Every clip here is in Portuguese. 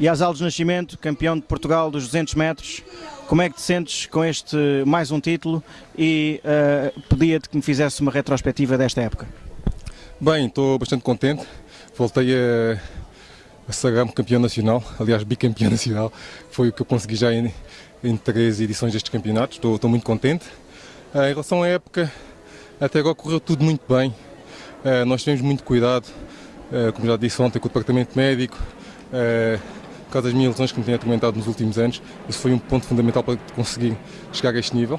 E Asal de Nascimento, campeão de Portugal dos 200 metros, como é que te sentes com este mais um título? E uh, pedia-te que me fizesse uma retrospectiva desta época? Bem, estou bastante contente, voltei a, a sagrar-me campeão nacional, aliás bicampeão nacional, foi o que eu consegui já em, em três edições destes campeonatos, estou, estou muito contente. Uh, em relação à época, até agora correu tudo muito bem, uh, nós tivemos muito cuidado, como já disse ontem, com o departamento médico, por causa das minhas lesões que me têm atormentado nos últimos anos. Isso foi um ponto fundamental para conseguir chegar a este nível.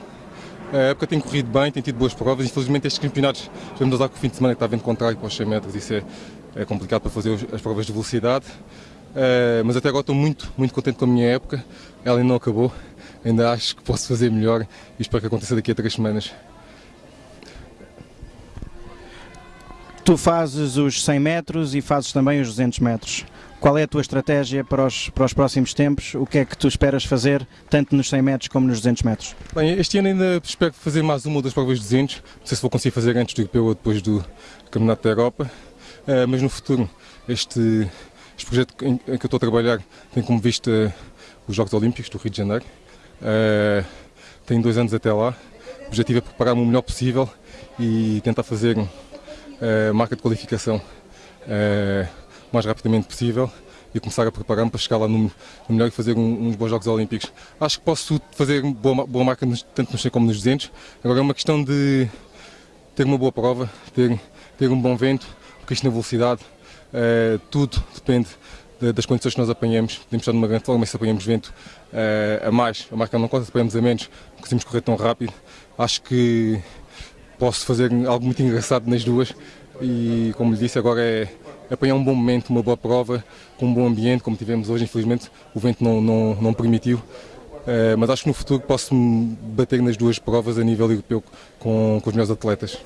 A época tem corrido bem, tem tido boas provas. Infelizmente, estes campeonatos, vamos usar com o fim de semana que está vendo contrário para os 100 metros, isso é, é complicado para fazer as provas de velocidade. Uh, mas até agora estou muito, muito contente com a minha época. Ela ainda não acabou, ainda acho que posso fazer melhor e espero que aconteça daqui a três semanas. Tu fazes os 100 metros e fazes também os 200 metros. Qual é a tua estratégia para os, para os próximos tempos? O que é que tu esperas fazer, tanto nos 100 metros como nos 200 metros? Bem, este ano ainda espero fazer mais uma ou duas provas de 200. Não sei se vou conseguir fazer antes do europeu ou depois do Campeonato da Europa. Uh, mas no futuro, este, este projeto em, que eu estou a trabalhar tem como vista os Jogos Olímpicos do Rio de Janeiro. Uh, tenho dois anos até lá. O objetivo é preparar-me o melhor possível e tentar fazer uh, marca de qualificação o mais rapidamente possível e começar a preparar-me para chegar lá no, no melhor e fazer um, uns bons Jogos Olímpicos. Acho que posso fazer boa, boa marca nos, tanto nos 100 como nos 200. Agora é uma questão de ter uma boa prova, ter, ter um bom vento, porque isto na velocidade, uh, tudo depende de, das condições que nós apanhamos. Podemos estar numa grande forma, se apanhamos vento uh, a mais, a marca não conta, se apanhamos a menos, conseguimos correr tão rápido. Acho que posso fazer algo muito engraçado nas duas e, como lhe disse, agora é apanhar um bom momento, uma boa prova, com um bom ambiente, como tivemos hoje, infelizmente o vento não, não, não permitiu. Uh, mas acho que no futuro posso bater nas duas provas a nível europeu com, com os meus atletas.